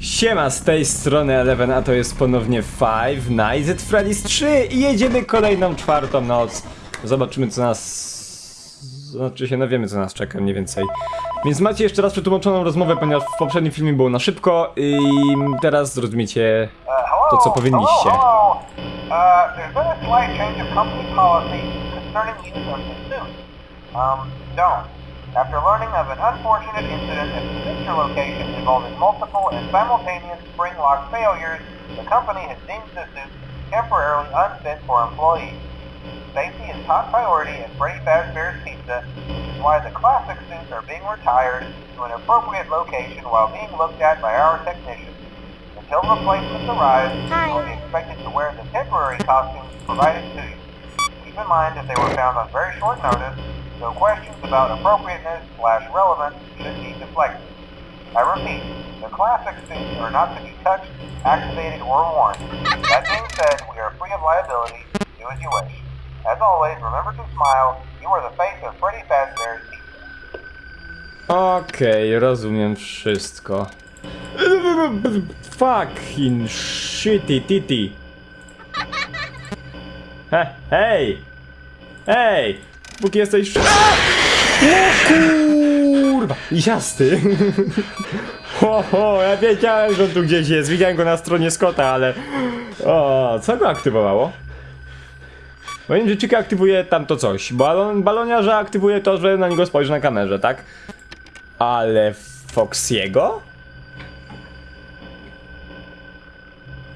Siema, z tej strony Eleven, a to jest ponownie Five Nights at Freddy's 3 i jedziemy kolejną czwartą noc. Zobaczymy co nas... Znaczy się, no wiemy co nas czeka mniej więcej. Więc macie jeszcze raz przetłumaczoną rozmowę, ponieważ w poprzednim filmie było na szybko i teraz zrozumiecie to co powinniście. Uh. Um, don't. After learning of an unfortunate incident at the sister location involving multiple and simultaneous spring lock failures, the company has deemed the suit temporarily unfit for employees. Safety is top priority at Freddy Fazbear's Pizza, which is why the classic suits are being retired to an appropriate location while being looked at by our technicians. Until replacements arrive, you will be expected to wear the temporary costumes provided to you. Keep in mind that they were found on very short notice, so questions about appropriateness slash relevance should be deflected. I repeat, the classic suits are not to be touched, activated, or worn. That being said, we are free of liability. Do as you wish. As always, remember to smile. You are the face of Freddy Fazbear's. Okej, rozumiem wszystko. Fucking shitty titty. He, hej! Hej! Póki jesteś... A! O kurwa! Lisiasty! Ho, ho, ja wiedziałem, że on tu gdzieś jest. Widziałem go na stronie Scotta, ale... O, co go aktywowało? Powiem, że Chica aktywuje tamto coś. Balon, baloniarza aktywuje to, że na niego spojrzy na kamerze, tak? Ale Foxiego?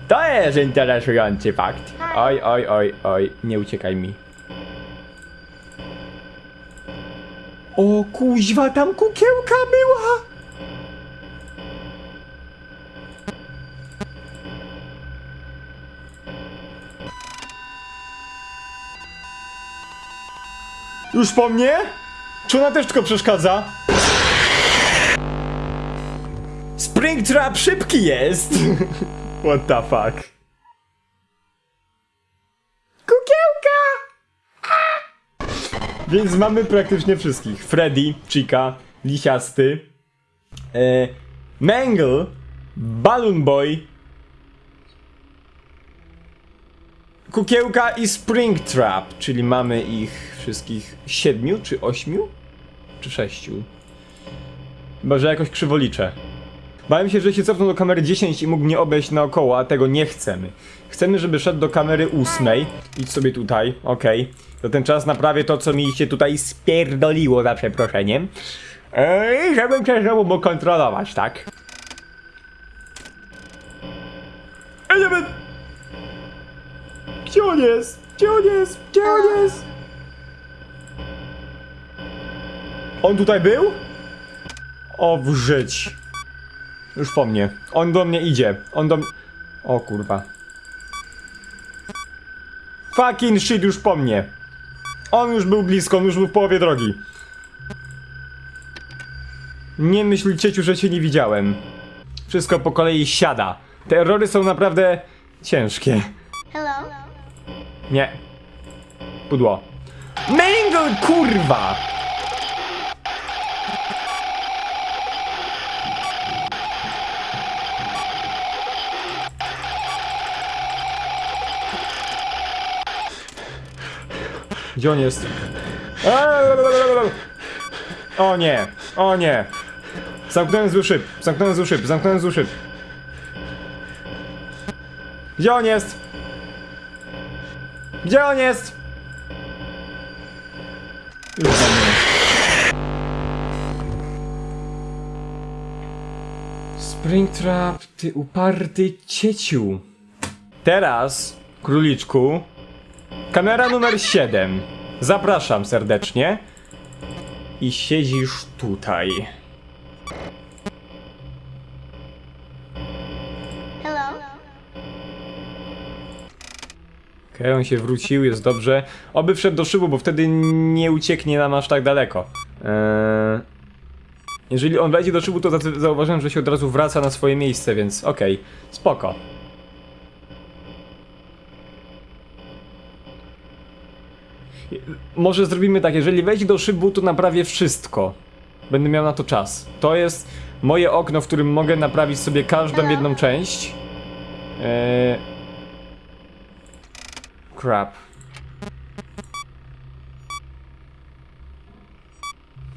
To jest interesujący fakt. Oj, oj, oj, oj, nie uciekaj mi. O kuźwa, tam kukiełka była! Już po mnie? Czy ona też tylko przeszkadza? Springtrap szybki jest! What the fuck? Kukiełka! A! Więc mamy praktycznie wszystkich. Freddy, Chica, Lisiasty, e, Mangle, Balloon Boy, Kukiełka i Springtrap, czyli mamy ich wszystkich siedmiu, czy ośmiu? Czy sześciu? Chyba, że jakoś krzywo liczę. Bałem się, że się cofnął do kamery 10 i mógł mnie obejść naokoło, a tego nie chcemy. Chcemy, żeby szedł do kamery 8. Idź sobie tutaj, okej. To ten czas naprawię to, co mi się tutaj spierdoliło, za przeproszeniem. Ej, żebym cię znowu mógł kontrolować, tak? Żeby... Gdzie on jest? Gdzie on jest? Gdzie on jest? On tutaj był? O, w żyć. Już po mnie. On do mnie idzie. On do mnie... O kurwa. Fucking shit już po mnie. On już był blisko, on już był w połowie drogi. Nie myśl cieciu, że cię nie widziałem. Wszystko po kolei siada. Te errory są naprawdę ciężkie. Hello? Nie. Pudło. Mangle, kurwa! Gdzie on jest? O nie, o nie. Zamknąłem zły szyb, zamknąłem zły szyb, zamknąłem zły szyb. Gdzie on jest? Gdzie on jest? Już. Springtrap, ty uparty cieciu. Teraz, króliczku, kamera numer 7. Zapraszam serdecznie. I siedzisz tutaj. Hello? Okej, on się wrócił, jest dobrze. Oby wszedł do szybu, bo wtedy nie ucieknie nam aż tak daleko. Eee, jeżeli on wejdzie do szybu, to za- zauważyłem, że się od razu wraca na swoje miejsce, więc okej, spoko. Może zrobimy tak, jeżeli wejdzie do szybu, to naprawię wszystko. Będę miał na to czas. To jest moje okno, w którym mogę naprawić sobie każdą jedną część. Eee... Crap.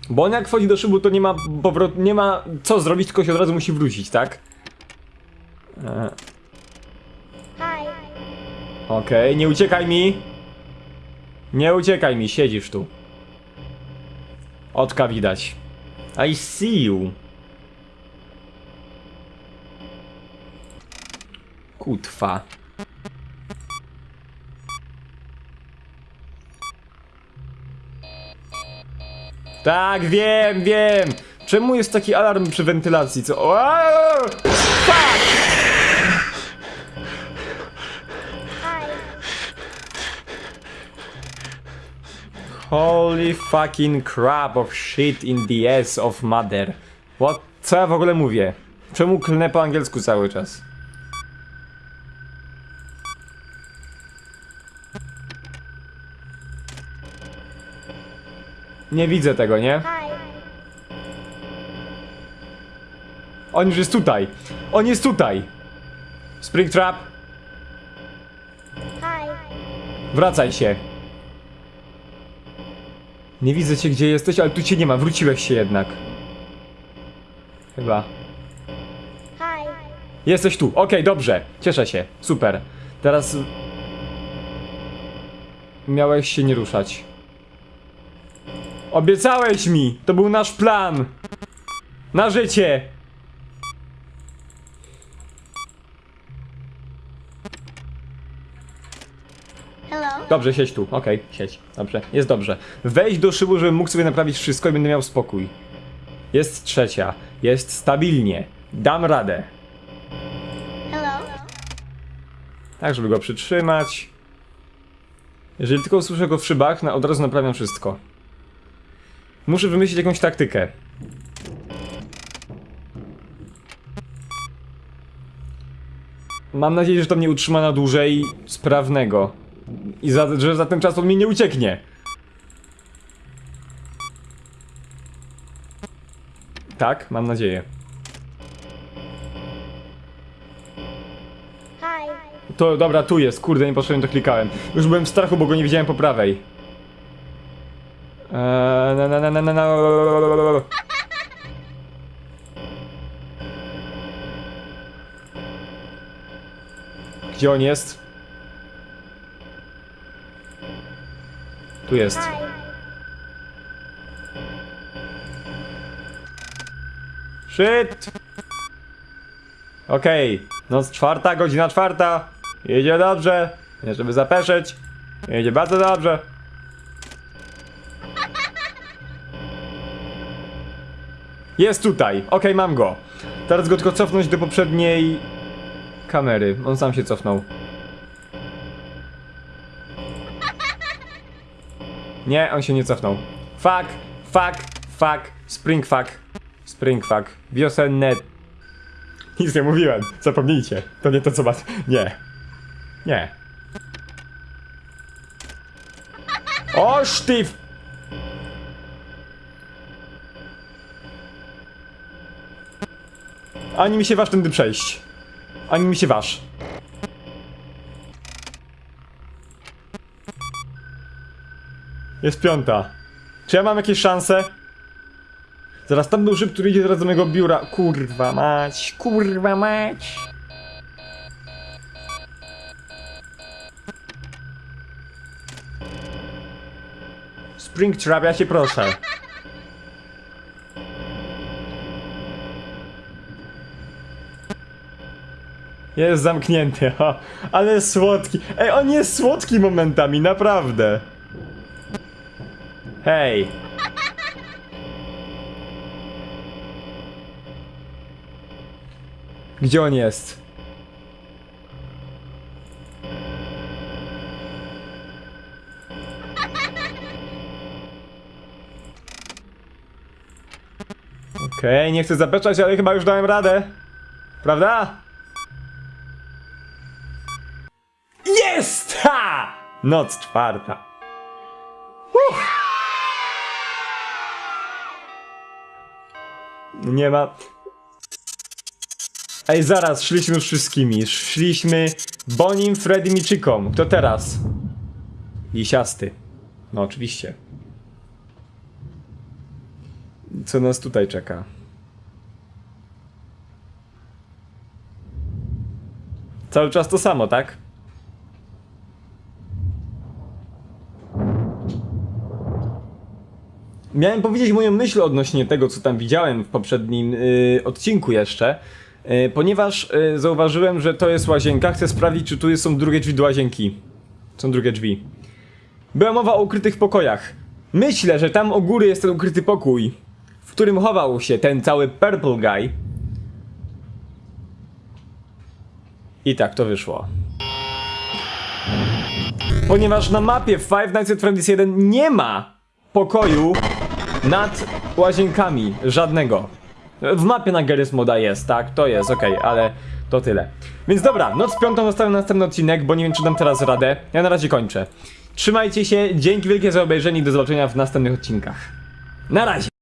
Bo on jak wchodzi do szybu, to nie ma powrot, nie ma co zrobić, tylko się od razu musi wrócić, tak? Eee. Okej, nie uciekaj mi. Nie uciekaj mi, siedzisz tu. Oczka widać. I see you. Kutwa. Tak, wiem, wiem. Czemu jest taki alarm przy wentylacji? Co? Fuck! Holy fucking crap of shit in the ass of mother. What? Co ja w ogóle mówię? Czemu klnę po angielsku cały czas? Nie widzę tego, nie? On już jest tutaj. On jest tutaj. Springtrap, Hi. wracaj się. Nie widzę cię gdzie jesteś, ale tu cię nie ma. Wróciłeś się jednak. Chyba. Hi. Jesteś tu. Okej, dobrze. Cieszę się. Super. Teraz. Miałeś się nie ruszać. Obiecałeś mi! To był nasz plan! Na życie! Hello. Dobrze, siedź tu. Okej, siedź. Dobrze, jest dobrze. Wejdź do szybu, żebym mógł sobie naprawić wszystko i będę miał spokój. Jest trzecia. Jest stabilnie. Dam radę. Hello. Tak, żeby go przytrzymać. Jeżeli tylko usłyszę go w szybach, na, od razu naprawiam wszystko. Muszę wymyślić jakąś taktykę. Mam nadzieję, że to mnie utrzyma na dłużej sprawnego. I za, że za ten czas on mi nie ucieknie. Tak, mam nadzieję. To dobra, tu jest, kurde, nie poszedłem, to klikałem. Już byłem w strachu, bo go nie widziałem po prawej. Eee, na, na, na, na, na, na. Gdzie on jest? Tu jest. Hi. Shit! Okej, noc czwarta, godzina czwarta. Jedzie dobrze. Nie żeby zapeszyć. Jedzie bardzo dobrze. Jest tutaj. Okej, mam go. Teraz go tylko cofnąć do poprzedniej kamery. On sam się cofnął. Nie, on się nie cofnął. Fuck, fuck, fuck, spring fuck, spring fuck, wiosenne... Nic nie mówiłem, zapomnijcie. To nie to co was... Nie. Nie. O, sztyw! Ani mi się waż tędy przejść. Ani mi się waż. Jest piąta. Czy ja mam jakieś szanse? Zaraz tam był szyb, który idzie teraz do mojego biura. Kurwa mać, kurwa mać. Springtrap, ja cię proszę. Jest zamknięty, ha. Ale słodki. Ej, on jest słodki momentami, naprawdę. Hej. Gdzie on jest? Okej, nie chcę zapeszać, ale chyba już dałem radę. Prawda? Jest! Ha! Noc czwarta. Nie ma. Ej, zaraz, szliśmy już wszystkimi. Szliśmy Bonim, Freddym i. Kto teraz? Lisiasty. No oczywiście. Co nas tutaj czeka? Cały czas to samo, tak? Miałem powiedzieć moją myśl odnośnie tego, co tam widziałem w poprzednim y, odcinku jeszcze, y, ponieważ y, zauważyłem, że to jest łazienka. Chcę sprawdzić, czy tu są drugie drzwi do łazienki. Są drugie drzwi. Była mowa o ukrytych pokojach. Myślę, że tam u góry jest ten ukryty pokój, w którym chował się ten cały Purple Guy. I tak to wyszło. Ponieważ na mapie Five Nights at Freddy's 1 nie ma pokoju nad łazienkami. Żadnego. W mapie na Garry's jest, tak? To jest, okej, ale to tyle. Więc dobra, noc piątą zostawiam na następny odcinek, bo nie wiem czy dam teraz radę. Ja na razie kończę. Trzymajcie się, dzięki wielkie za obejrzenie i do zobaczenia w następnych odcinkach. Na razie!